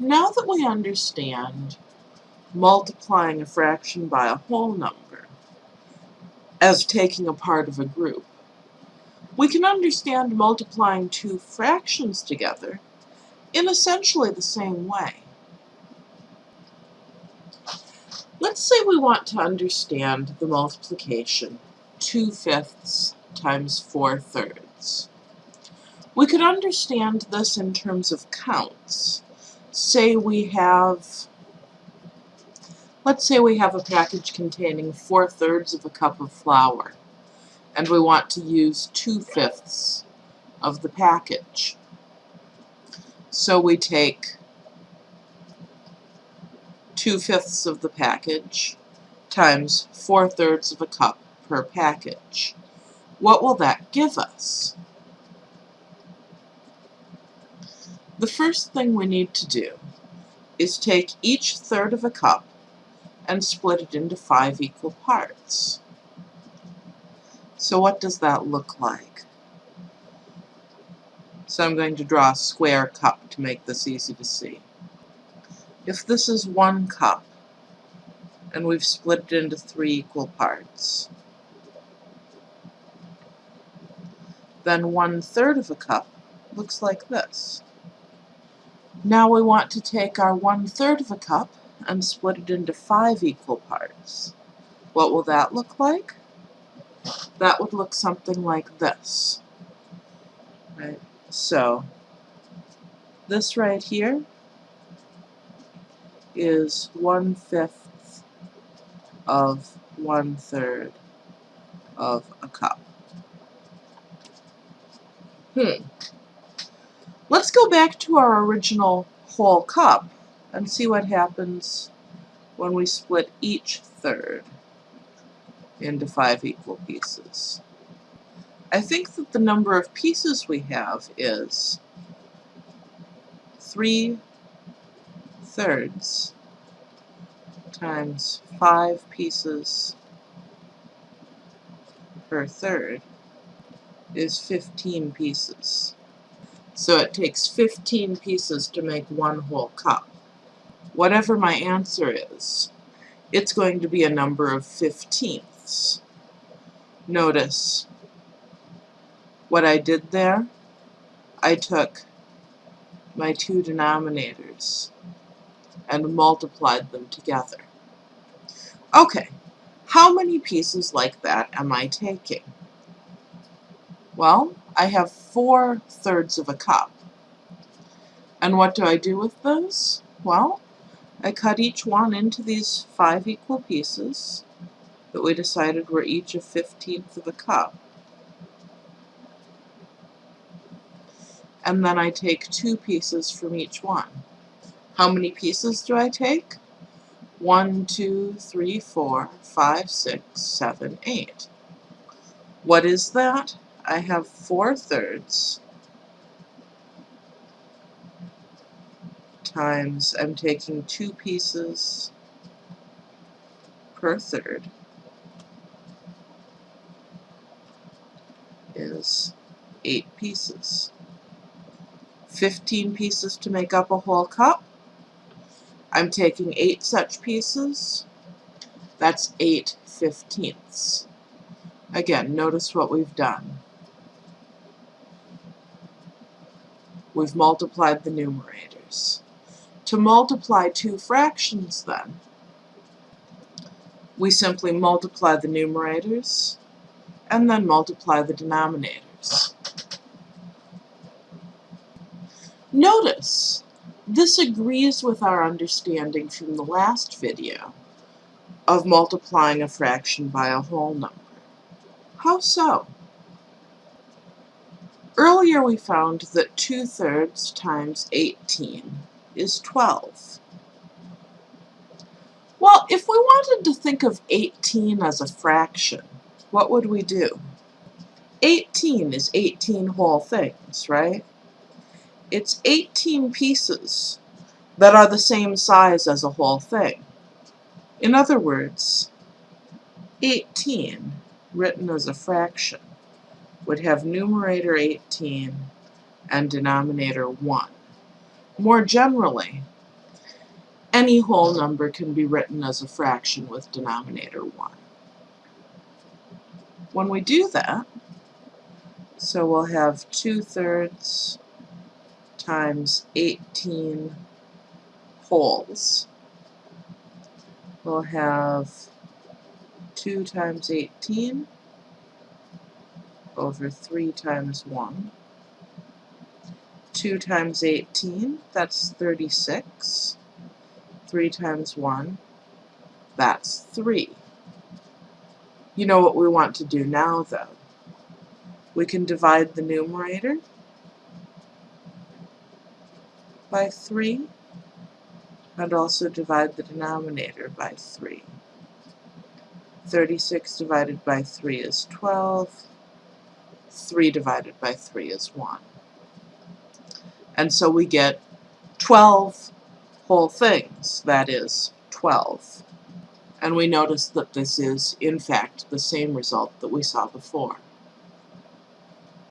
Now that we understand multiplying a fraction by a whole number as taking a part of a group, we can understand multiplying two fractions together in essentially the same way. Let's say we want to understand the multiplication 2 fifths times 4 thirds. We could understand this in terms of counts. Say we have, let's say we have a package containing 4 thirds of a cup of flour, and we want to use 2 fifths of the package. So we take 2 fifths of the package times 4 thirds of a cup per package. What will that give us? The first thing we need to do is take each third of a cup and split it into five equal parts. So what does that look like? So I'm going to draw a square cup to make this easy to see. If this is one cup, and we've split it into three equal parts, then one third of a cup looks like this. Now we want to take our one third of a cup and split it into five equal parts. What will that look like? That would look something like this. Right? So, this right here is one-fifth of one-third of a cup. Hmm. Let's go back to our original whole cup and see what happens when we split each third into five equal pieces. I think that the number of pieces we have is 3 thirds times 5 pieces per third is 15 pieces. So it takes 15 pieces to make one whole cup. Whatever my answer is, it's going to be a number of fifteenths. Notice what I did there. I took my two denominators and multiplied them together. Okay, how many pieces like that am I taking? Well, I have four thirds of a cup. And what do I do with those? Well, I cut each one into these five equal pieces that we decided were each a fifteenth of a cup. And then I take two pieces from each one. How many pieces do I take? One, two, three, four, five, six, seven, eight. What is that? I have four thirds times I'm taking two pieces per third is eight pieces. 15 pieces to make up a whole cup. I'm taking eight such pieces. That's eight fifteenths. Again, notice what we've done. We've multiplied the numerators. To multiply two fractions, then, we simply multiply the numerators and then multiply the denominators. Notice, this agrees with our understanding from the last video of multiplying a fraction by a whole number. How so? Earlier we found that 2 thirds times 18 is 12. Well, if we wanted to think of 18 as a fraction, what would we do? 18 is 18 whole things, right? It's 18 pieces that are the same size as a whole thing. In other words, 18 written as a fraction would have numerator 18 and denominator 1. More generally, any whole number can be written as a fraction with denominator 1. When we do that, so we'll have 2 thirds times 18 wholes. We'll have 2 times 18 over 3 times 1. 2 times 18, that's 36. 3 times 1, that's 3. You know what we want to do now, though. We can divide the numerator by 3 and also divide the denominator by 3. 36 divided by 3 is 12. 3 divided by 3 is 1. And so we get 12 whole things, that is, 12. And we notice that this is, in fact, the same result that we saw before.